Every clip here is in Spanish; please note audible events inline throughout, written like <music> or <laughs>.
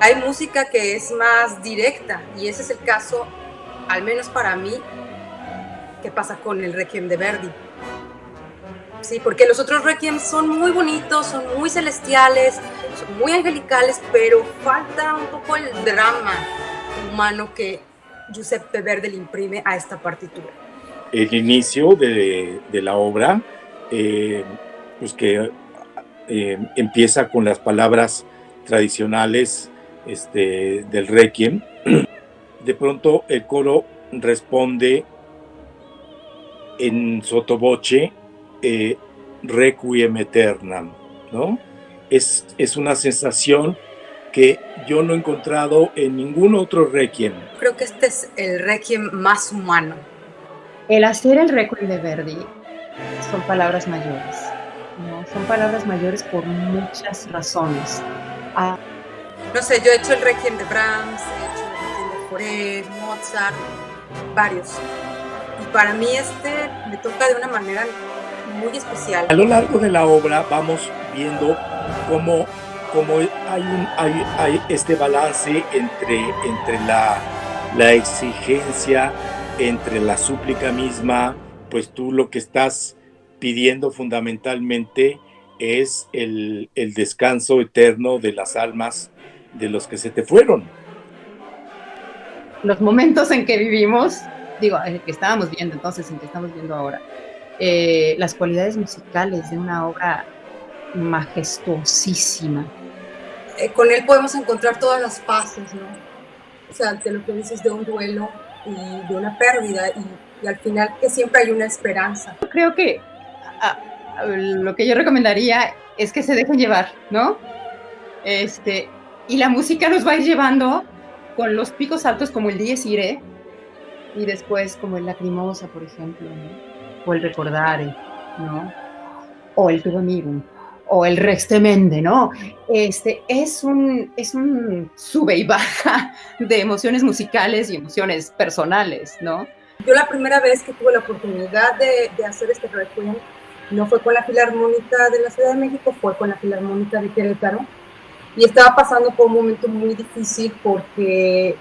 Hay música que es más directa y ese es el caso, al menos para mí, que pasa con el Requiem de Verdi. Sí, porque los otros Requiem son muy bonitos, son muy celestiales, son muy angelicales, pero falta un poco el drama humano que Giuseppe Verdi le imprime a esta partitura. El inicio de, la obra, eh, pues que eh, empieza con las palabras tradicionales este, del Requiem, <clears throat> de pronto el coro responde en sotoboche eh, Requiem Eternam, ¿no? Es, es una sensación que yo no he encontrado en ningún otro Requiem. Creo que este es el Requiem más humano. El hacer el Requiem de Verdi son palabras mayores, ¿no? Son palabras mayores por muchas razones. Ah, no sé, yo he hecho el Requiem de Brahms, he hecho el Requiem de Fauré, Mozart, varios. Y para mí este me toca de una manera muy especial. A lo largo de la obra vamos viendo cómo, cómo hay, un, hay, hay, este balance entre, entre la, la exigencia, entre la súplica misma, pues tú lo que estás pidiendo fundamentalmente es el, el descanso eterno de las almas de los que se te fueron. Los momentos en que vivimos, digo, el que estábamos viendo entonces, en que estamos viendo ahora, eh, las cualidades musicales de una obra majestuosísima. Eh, con él podemos encontrar todas las fases, ¿no? O sea, de lo que dices de un duelo y de una pérdida y, al final que siempre hay una esperanza. Creo que lo que yo recomendaría es que se dejen llevar, ¿no? Este, y la música nos va a ir llevando con los picos altos como el Dies Irae y después como el Lacrimosa, por ejemplo, o el Recordare, ¿no? O el Tubo o el Rex Temende, ¿no? Este, es, un, es un sube y baja de emociones musicales y emociones personales, ¿no? Yo la primera vez que tuve la oportunidad de, de hacer este requiem no fue con la Filarmónica de la Ciudad de México, fue con la Filarmónica de Querétaro y estaba pasando por un momento muy difícil porque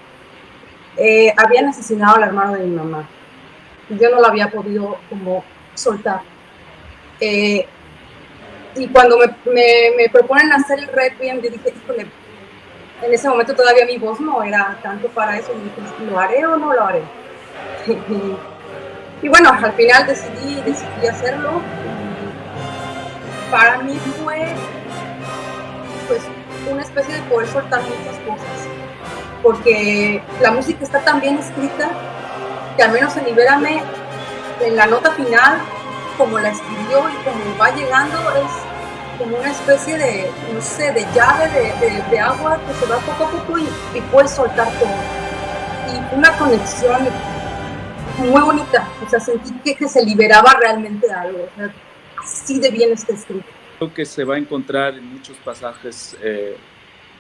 eh, habían asesinado al hermano de mi mamá y yo no lo había podido como soltar. Eh, y cuando me, me, proponen hacer el requiem, yo dije, híjole, en ese momento todavía mi voz no era tanto para eso, y dije, ¿lo haré o no lo haré? <laughs> y, bueno, al final decidí, decidí hacerlo. Para mí fue, pues, una especie de poder soltar muchas cosas, porque la música está tan bien escrita que al menos en Libérame, en la nota final, como la escribió y como va llegando, es como una especie de, no sé, de llave de, de, agua que se va poco a poco y, y puedes soltar todo. Y una conexión muy bonita, o sea, sentí que, que se liberaba realmente algo, o sea, así de bien está escrito. Creo que se va a encontrar en muchos pasajes eh,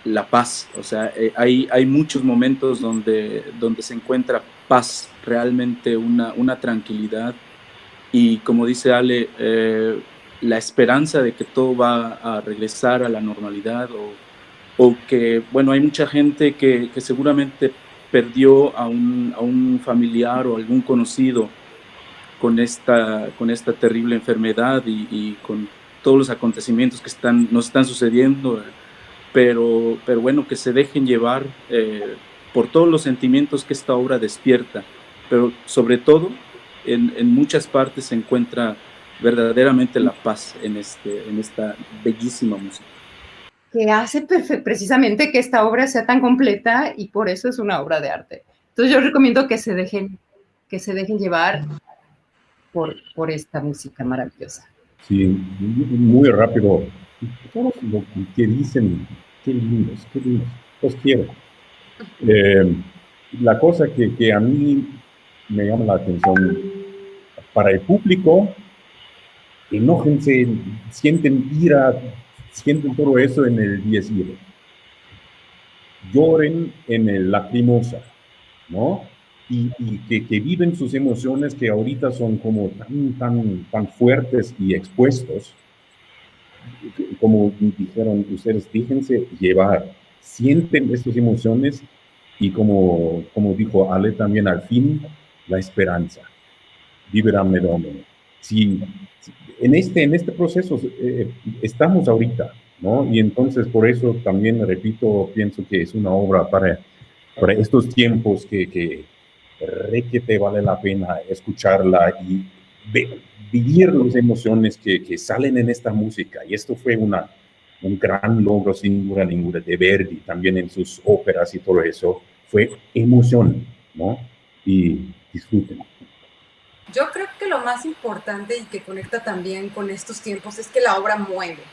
la paz, o sea, eh, hay, hay muchos momentos donde, donde se encuentra paz, realmente una, una tranquilidad y como dice Ale, eh, la esperanza de que todo va a regresar a la normalidad o, o que, bueno, hay mucha gente que, que seguramente perdió a un, a un, familiar o algún conocido con esta, con esta terrible enfermedad y, y con todos los acontecimientos que están, nos están sucediendo, pero, pero bueno, que se dejen llevar eh, por todos los sentimientos que esta obra despierta, pero sobre todo en, en, muchas partes se encuentra verdaderamente la paz en, este, en esta bellísima música. Que hace precisamente que esta obra sea tan completa y por eso es una obra de arte. Entonces yo recomiendo que se dejen, que se dejen llevar por, por esta música maravillosa. Sí, muy rápido. Todo lo que dicen, qué lindos, qué lindos. Los quiero. <laughs> Eh, la cosa que, que, a mí me llama la atención, para el público, enójense, sienten ira, sienten todo eso en el 10 Lloren en el lacrimosa, ¿no? y, que, viven sus emociones que ahorita son como tan, tan, tan fuertes y expuestos, como dijeron ustedes, fíjense llevar, sienten estas emociones y como, como dijo Ale también al fin, la esperanza. Viveramne Domine. Si, en, este, en este proceso eh, estamos ahorita, ¿no? Y entonces por eso también, repito, pienso que es una obra para, para estos tiempos que, que que te vale la pena escucharla y vivir las emociones que, que, salen en esta música. Y esto fue una, un gran logro, sin duda ninguna, de Verdi, también en sus óperas y todo eso. Fue emoción, ¿no? Y disfruten. Yo creo que lo más importante y que conecta también con estos tiempos es que la obra mueve.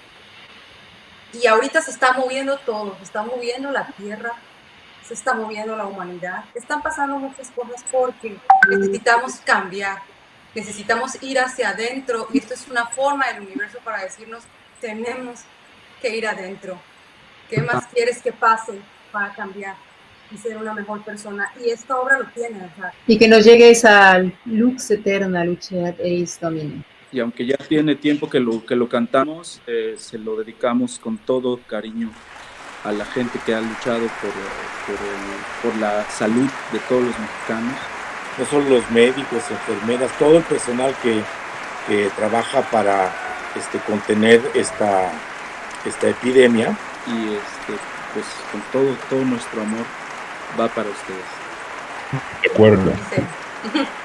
Y ahorita se está moviendo todo, se está moviendo la tierra, se está moviendo la humanidad. Están pasando muchas cosas porque necesitamos cambiar, necesitamos ir hacia adentro y esto es una forma del universo para decirnos, tenemos que ir adentro. ¿Qué más quieres que pase para cambiar? Y ser una mejor persona. Y esta obra lo tiene. Y que nos llegue esa lux eterna, luceat eis domine. Y aunque ya tiene tiempo que lo, que lo cantamos, eh, se lo dedicamos con todo cariño a la gente que ha luchado por, por, por la salud de todos los mexicanos. No solo los médicos, enfermeras, todo el personal que, que trabaja para este, contener esta, esta epidemia. Y este, pues con todo, todo nuestro amor va para ustedes. De acuerdo. <laughs>